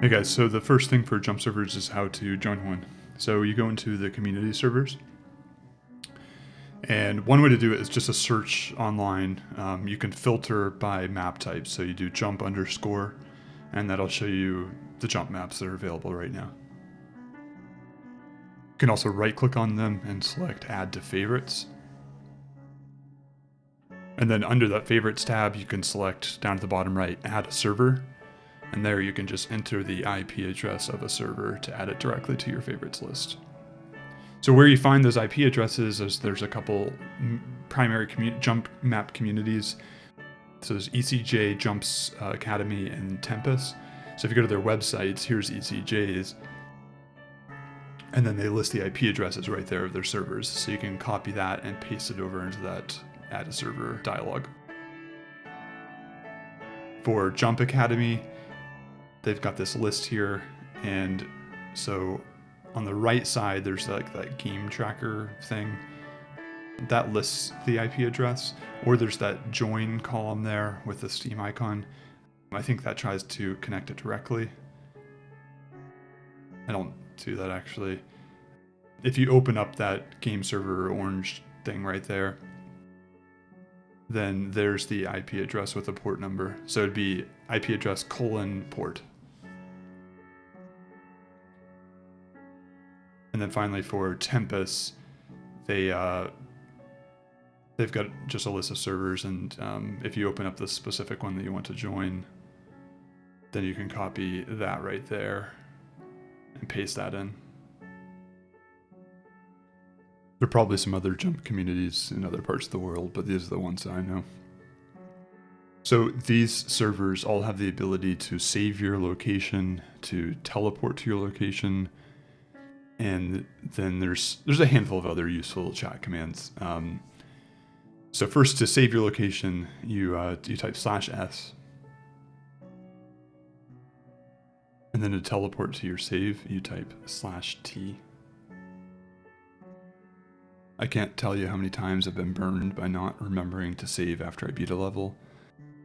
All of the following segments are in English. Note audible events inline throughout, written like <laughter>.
Hey guys, so the first thing for jump servers is how to join one. So you go into the community servers, and one way to do it is just a search online. Um, you can filter by map type, so you do jump underscore, and that'll show you the jump maps that are available right now. You can also right click on them and select add to favorites. And then under that favorites tab, you can select down at the bottom right, add a server, and there you can just enter the IP address of a server to add it directly to your favorites list. So where you find those IP addresses is there's a couple primary jump map communities. So there's ECJ Jumps uh, Academy and Tempus. So if you go to their websites, here's ECJ's. And then they list the IP addresses right there of their servers. So you can copy that and paste it over into that add a server dialog. For Jump Academy, they've got this list here. And so on the right side, there's like that game tracker thing that lists the IP address, or there's that join column there with the Steam icon. I think that tries to connect it directly. I don't do that actually. If you open up that game server orange thing right there, then there's the IP address with a port number. So it'd be IP address colon port. And then finally for Tempus, they uh, they've got just a list of servers, and um, if you open up the specific one that you want to join, then you can copy that right there and paste that in. There are probably some other jump communities in other parts of the world, but these are the ones that I know. So these servers all have the ability to save your location, to teleport to your location, and then there's there's a handful of other useful chat commands. Um, so first, to save your location, you uh, you type slash s, and then to teleport to your save, you type slash t. I can't tell you how many times I've been burned by not remembering to save after I beat a level.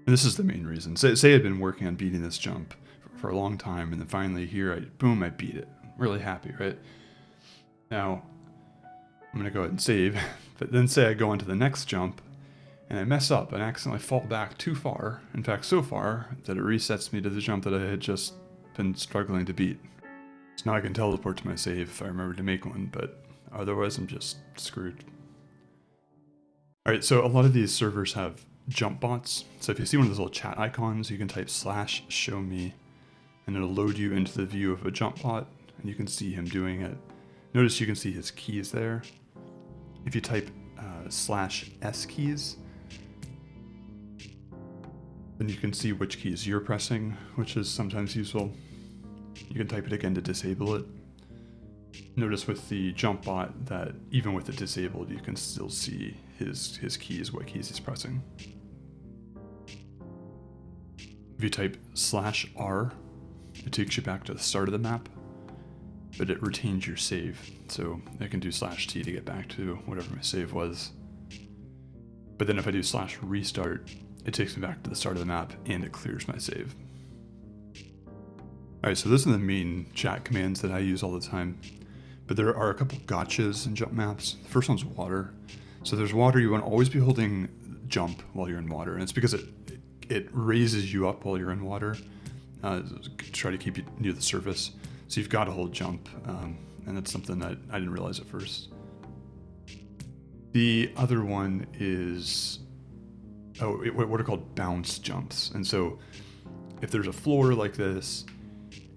And this is the main reason. Say, say I'd been working on beating this jump for, for a long time, and then finally here, I boom, I beat it. really happy, right? Now, I'm going to go ahead and save, <laughs> but then say I go into the next jump, and I mess up and accidentally fall back too far, in fact so far, that it resets me to the jump that I had just been struggling to beat. So now I can teleport to my save if I remember to make one, but otherwise I'm just screwed. Alright, so a lot of these servers have jump bots. So if you see one of those little chat icons, you can type slash show me, and it'll load you into the view of a jump bot, and you can see him doing it. Notice you can see his keys there. If you type uh, slash S keys, then you can see which keys you're pressing, which is sometimes useful. You can type it again to disable it. Notice with the jump bot that even with it disabled, you can still see his, his keys, what keys he's pressing. If you type slash R, it takes you back to the start of the map but it retains your save. So I can do slash T to get back to whatever my save was. But then if I do slash restart, it takes me back to the start of the map and it clears my save. Alright, so those are the main chat commands that I use all the time. But there are a couple gotchas in jump maps. The first one's water. So there's water, you want to always be holding jump while you're in water. And it's because it it raises you up while you're in water. Uh, to try to keep you near the surface. So you've got to hold jump, um, and that's something that I didn't realize at first. The other one is, oh, what are called bounce jumps. And so if there's a floor like this,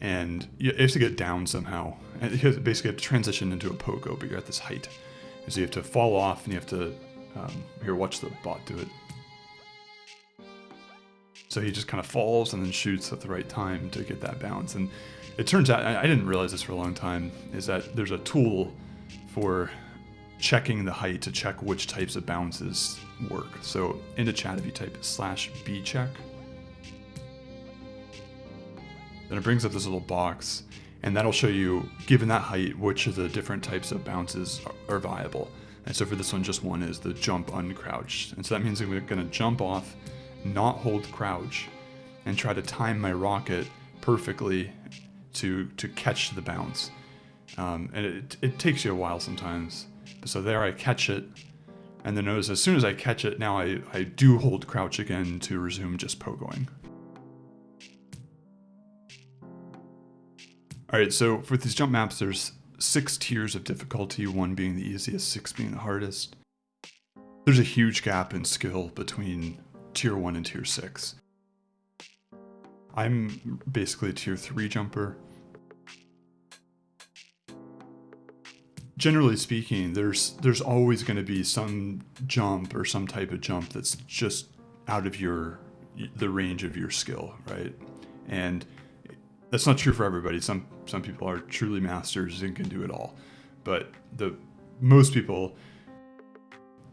and you have to get down somehow, and you basically have to transition into a pogo, but you're at this height. And so you have to fall off, and you have to, um, here, watch the bot do it. So he just kind of falls and then shoots at the right time to get that bounce. And it turns out, I didn't realize this for a long time, is that there's a tool for checking the height to check which types of bounces work. So in the chat, if you type slash b check, then it brings up this little box and that'll show you, given that height, which of the different types of bounces are, viable. And so for this one, just one is the jump uncrouched. And so that means I'm gonna jump off, not hold crouch, and try to time my rocket perfectly to to catch the bounce, um, and it it takes you a while sometimes. So there, I catch it, and then notice as soon as I catch it, now I I do hold crouch again to resume just pogoing. All right, so for these jump maps, there's six tiers of difficulty, one being the easiest, six being the hardest. There's a huge gap in skill between tier one and tier six. I'm basically a tier three jumper. Generally speaking, there's there's always going to be some jump or some type of jump that's just out of your the range of your skill, right? And that's not true for everybody. Some some people are truly masters and can do it all, but the most people,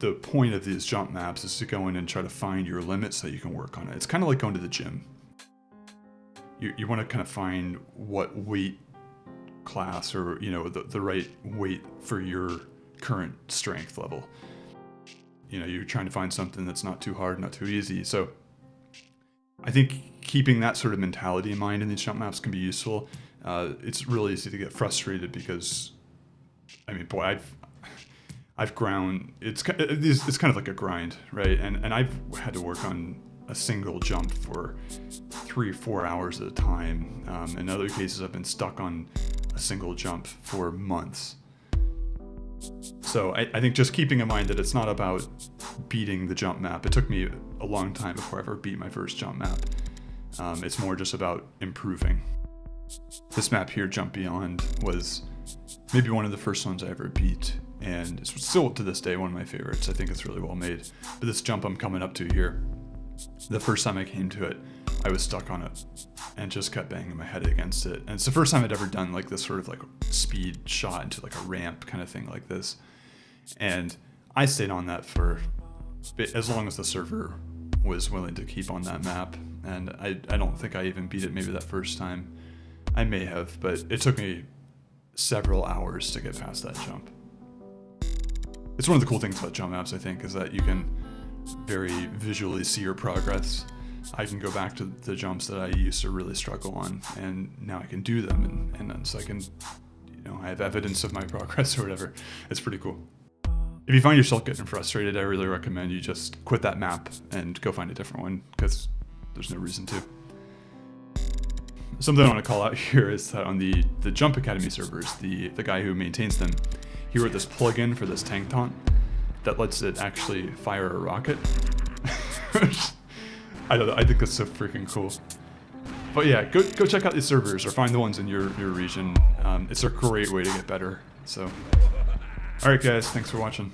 the point of these jump maps is to go in and try to find your limits so you can work on it. It's kind of like going to the gym. You you want to kind of find what weight class or you know the the right weight for your current strength level. You know, you're trying to find something that's not too hard, not too easy. So I think keeping that sort of mentality in mind in these jump maps can be useful. Uh, it's really easy to get frustrated because, I mean, boy, I've I've ground. It's it's, it's kind of like a grind, right? And and I've had to work on a single jump for three four hours at a time. Um, in other cases, I've been stuck on a single jump for months. So I, I think just keeping in mind that it's not about beating the jump map. It took me a long time before I ever beat my first jump map. Um, it's more just about improving. This map here, Jump Beyond, was maybe one of the first ones I ever beat, and it's still to this day one of my favorites. I think it's really well made. But this jump I'm coming up to here, the first time I came to it, I was stuck on it and just kept banging my head against it. And it's the first time I'd ever done like this sort of like speed shot into like a ramp kind of thing like this. And I stayed on that for as long as the server was willing to keep on that map. And I, I don't think I even beat it maybe that first time. I may have, but it took me several hours to get past that jump. It's one of the cool things about jump maps, I think, is that you can very visually see your progress. I can go back to the jumps that I used to really struggle on, and now I can do them, and, and so I can, you know, I have evidence of my <laughs> progress or whatever. It's pretty cool. If you find yourself getting frustrated, I really recommend you just quit that map and go find a different one, because there's no reason to. Something I want to call out <laughs> here is that on the, the Jump Academy servers, the, the guy who maintains them, he wrote this plugin for this tank taunt that lets it actually fire a rocket. <laughs> I don't know, I think that's so freaking cool. But yeah, go, go check out these servers or find the ones in your, your region. Um, it's a great way to get better. So, alright guys, thanks for watching.